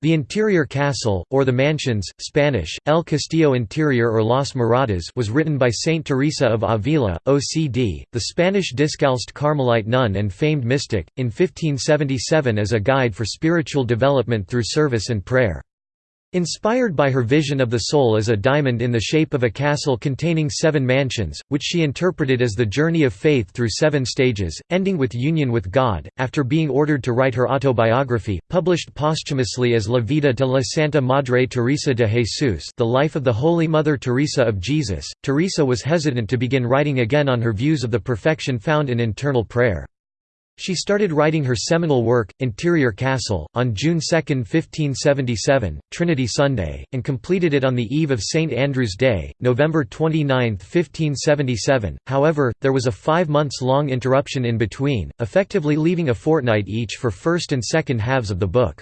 The interior castle, or the mansions Spanish, El Castillo Interior or Las Moradas was written by Saint Teresa of Avila, OCD, the Spanish Discalced Carmelite nun and famed mystic, in 1577 as a guide for spiritual development through service and prayer. Inspired by her vision of the soul as a diamond in the shape of a castle containing seven mansions, which she interpreted as the journey of faith through seven stages, ending with union with God, after being ordered to write her autobiography, published posthumously as La Vida de la Santa Madre Teresa de Jesus The Life of the Holy Mother Teresa of Jesus, Teresa was hesitant to begin writing again on her views of the perfection found in internal prayer. She started writing her seminal work, Interior Castle, on June 2, 1577, Trinity Sunday, and completed it on the eve of St. Andrew's Day, November 29, 1577. However, there was a five months long interruption in between, effectively leaving a fortnight each for first and second halves of the book.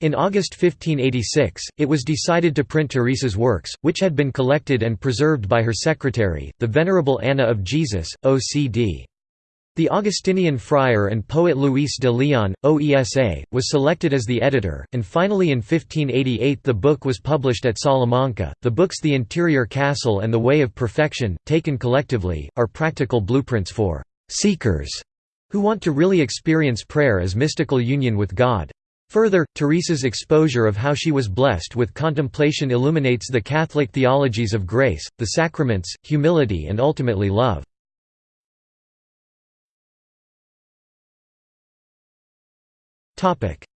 In August 1586, it was decided to print Teresa's works, which had been collected and preserved by her secretary, the Venerable Anna of Jesus, OCD. The Augustinian friar and poet Luis de Leon, OESA, was selected as the editor, and finally in 1588 the book was published at Salamanca. The books The Interior Castle and The Way of Perfection, taken collectively, are practical blueprints for seekers who want to really experience prayer as mystical union with God. Further, Teresa's exposure of how she was blessed with contemplation illuminates the Catholic theologies of grace, the sacraments, humility and ultimately love.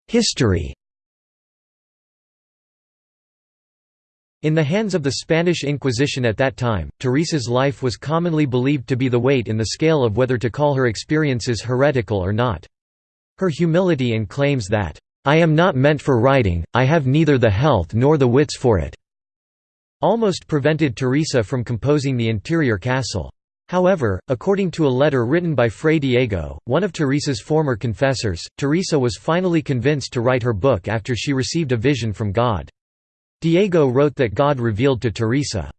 History In the hands of the Spanish Inquisition at that time, Teresa's life was commonly believed to be the weight in the scale of whether to call her experiences heretical or not. Her humility and claims that, "'I am not meant for writing, I have neither the health nor the wits for it' almost prevented Teresa from composing the interior castle. However, according to a letter written by Fray Diego, one of Teresa's former confessors, Teresa was finally convinced to write her book after she received a vision from God. Diego wrote that God revealed to Teresa,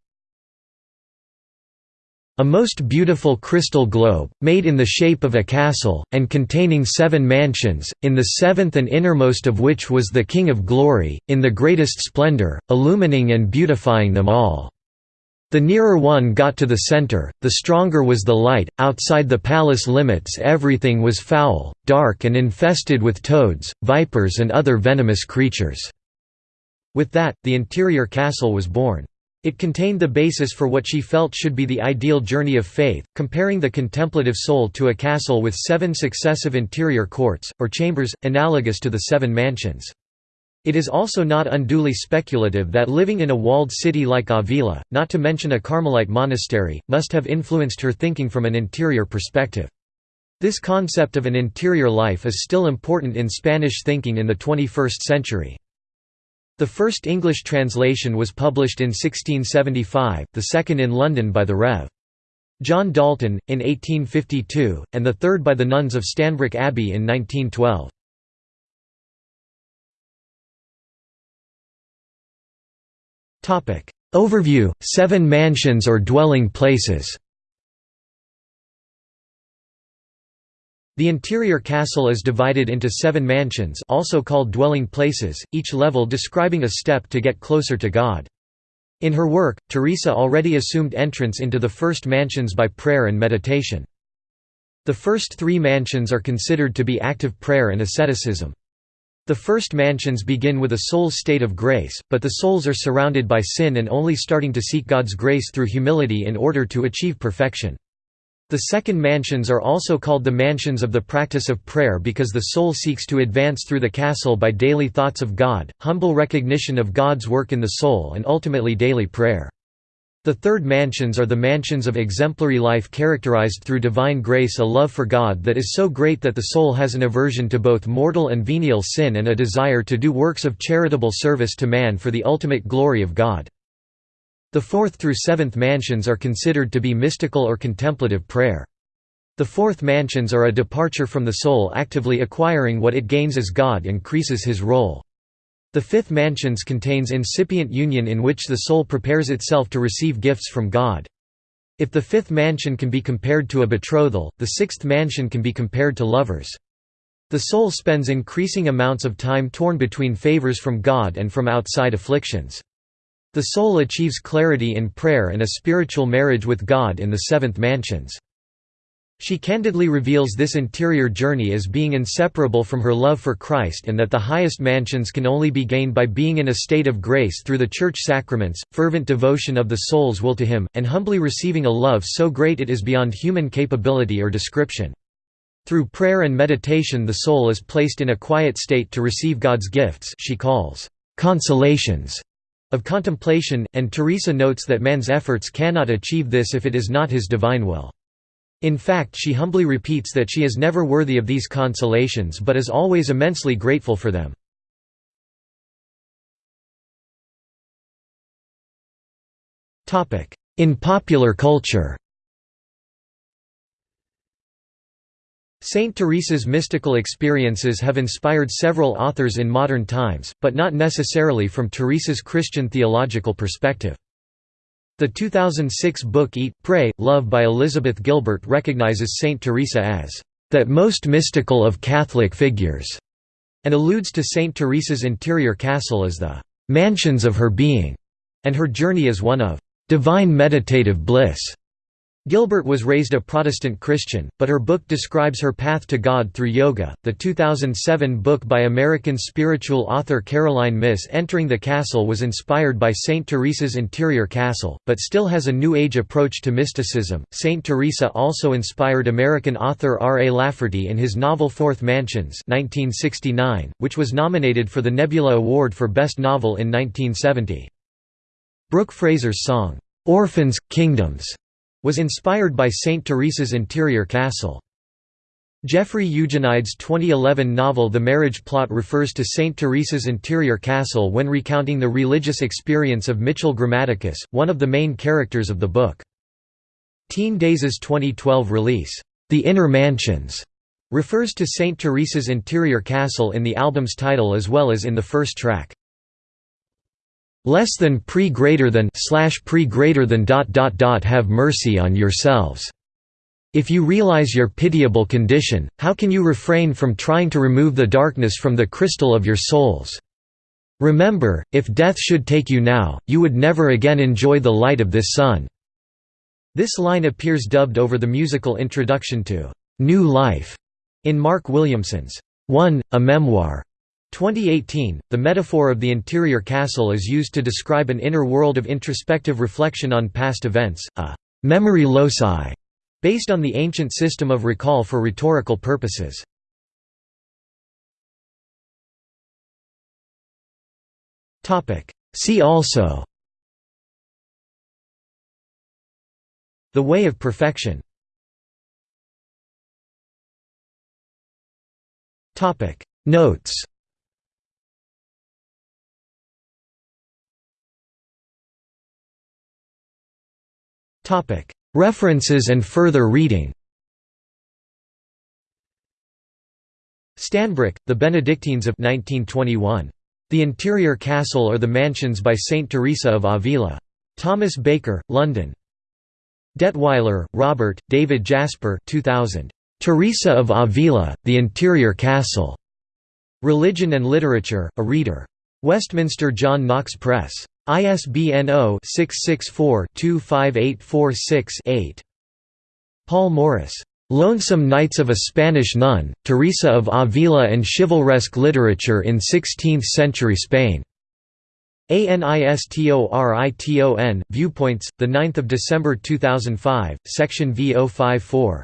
a most beautiful crystal globe, made in the shape of a castle, and containing seven mansions, in the seventh and innermost of which was the King of Glory, in the greatest splendor, illumining and beautifying them all. The nearer one got to the center, the stronger was the light. Outside the palace limits, everything was foul, dark, and infested with toads, vipers, and other venomous creatures. With that, the interior castle was born. It contained the basis for what she felt should be the ideal journey of faith, comparing the contemplative soul to a castle with seven successive interior courts, or chambers, analogous to the seven mansions. It is also not unduly speculative that living in a walled city like Avila, not to mention a Carmelite monastery, must have influenced her thinking from an interior perspective. This concept of an interior life is still important in Spanish thinking in the 21st century. The first English translation was published in 1675, the second in London by the Rev. John Dalton, in 1852, and the third by the nuns of Stanbrook Abbey in 1912. Overview: Seven mansions or dwelling places. The interior castle is divided into seven mansions also called dwelling places, each level describing a step to get closer to God. In her work, Teresa already assumed entrance into the first mansions by prayer and meditation. The first three mansions are considered to be active prayer and asceticism. The first mansions begin with a soul's state of grace, but the souls are surrounded by sin and only starting to seek God's grace through humility in order to achieve perfection. The second mansions are also called the mansions of the practice of prayer because the soul seeks to advance through the castle by daily thoughts of God, humble recognition of God's work in the soul and ultimately daily prayer. The third mansions are the mansions of exemplary life characterized through divine grace a love for God that is so great that the soul has an aversion to both mortal and venial sin and a desire to do works of charitable service to man for the ultimate glory of God. The fourth through seventh mansions are considered to be mystical or contemplative prayer. The fourth mansions are a departure from the soul actively acquiring what it gains as God increases his role. The fifth mansions contains incipient union in which the soul prepares itself to receive gifts from God. If the fifth mansion can be compared to a betrothal, the sixth mansion can be compared to lovers. The soul spends increasing amounts of time torn between favors from God and from outside afflictions. The soul achieves clarity in prayer and a spiritual marriage with God in the seventh mansions. She candidly reveals this interior journey as being inseparable from her love for Christ and that the highest mansions can only be gained by being in a state of grace through the church sacraments, fervent devotion of the soul's will to Him, and humbly receiving a love so great it is beyond human capability or description. Through prayer and meditation the soul is placed in a quiet state to receive God's gifts she calls consolations of contemplation, and Teresa notes that man's efforts cannot achieve this if it is not his divine will. In fact she humbly repeats that she is never worthy of these consolations but is always immensely grateful for them. In popular culture Saint Teresa's mystical experiences have inspired several authors in modern times, but not necessarily from Teresa's Christian theological perspective. The 2006 book Eat, Pray, Love by Elizabeth Gilbert recognizes Saint Teresa as that most mystical of Catholic figures, and alludes to Saint Teresa's interior castle as the mansions of her being, and her journey as one of divine meditative bliss. Gilbert was raised a Protestant Christian, but her book describes her path to God through yoga. The 2007 book by American spiritual author Caroline Myss Entering the Castle was inspired by St. Teresa's interior castle, but still has a New Age approach to mysticism. St. Teresa also inspired American author R. A. Lafferty in his novel Fourth Mansions, 1969, which was nominated for the Nebula Award for Best Novel in 1970. Brooke Fraser's song, Orphans, Kingdoms was inspired by St. Teresa's interior castle. Jeffrey Eugenides' 2011 novel The Marriage Plot refers to St. Teresa's interior castle when recounting the religious experience of Mitchell Grammaticus, one of the main characters of the book. Teen Daze' 2012 release, The Inner Mansions, refers to St. Teresa's interior castle in the album's title as well as in the first track less than pre greater than slash pre greater than dot dot dot have mercy on yourselves. If you realize your pitiable condition, how can you refrain from trying to remove the darkness from the crystal of your souls? Remember, if death should take you now, you would never again enjoy the light of this sun." This line appears dubbed over the musical introduction to "'New Life' in Mark Williamson's 1, A Memoir. 2018, the metaphor of the interior castle is used to describe an inner world of introspective reflection on past events, a memory loci, based on the ancient system of recall for rhetorical purposes. See also. The Way of Perfection. Notes References and further reading Stanbrook, The Benedictines of 1921. The Interior Castle or the Mansions by Saint Teresa of Avila. Thomas Baker, London. Detweiler, Robert, David Jasper 2000. Teresa of Avila, The Interior Castle. Religion and Literature, a Reader. Westminster John Knox Press. ISBN 0-664-25846-8. Paul Morris. Lonesome Nights of a Spanish Nun, Teresa of Avila and Chivalresque Literature in Sixteenth-Century Spain. ANISTORITON, Viewpoints, 9 December 2005, Section V054.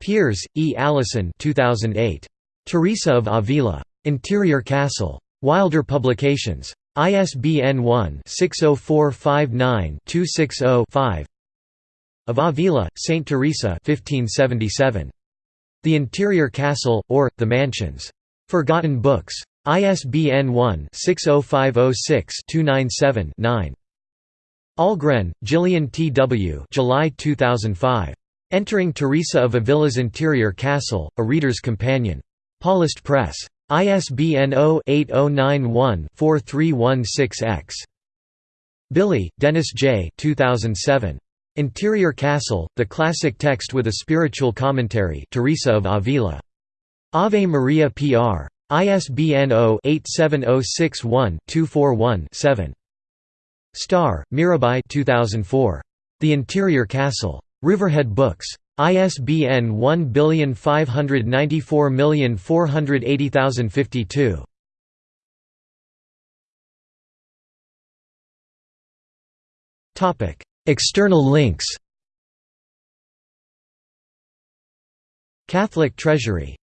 Peers, E. Allison 2008. Teresa of Avila. Interior Castle. Wilder Publications. ISBN 1-60459-260-5 Of Avila, Saint Teresa 1577. The Interior Castle, or, The Mansions. Forgotten Books. ISBN 1-60506-297-9. Ahlgren, Gillian T. W. July 2005. Entering Teresa of Avila's Interior Castle, A Reader's Companion. Paulist Press. ISBN 0-8091-4316-X. Billy, Dennis J. 2007. Interior Castle, The Classic Text with a Spiritual Commentary Teresa of Avila. Ave Maria Pr. ISBN 0-87061-241-7. Starr, Mirabai 2004. The Interior Castle. Riverhead Books. ISBN 1594480052. External links Catholic Treasury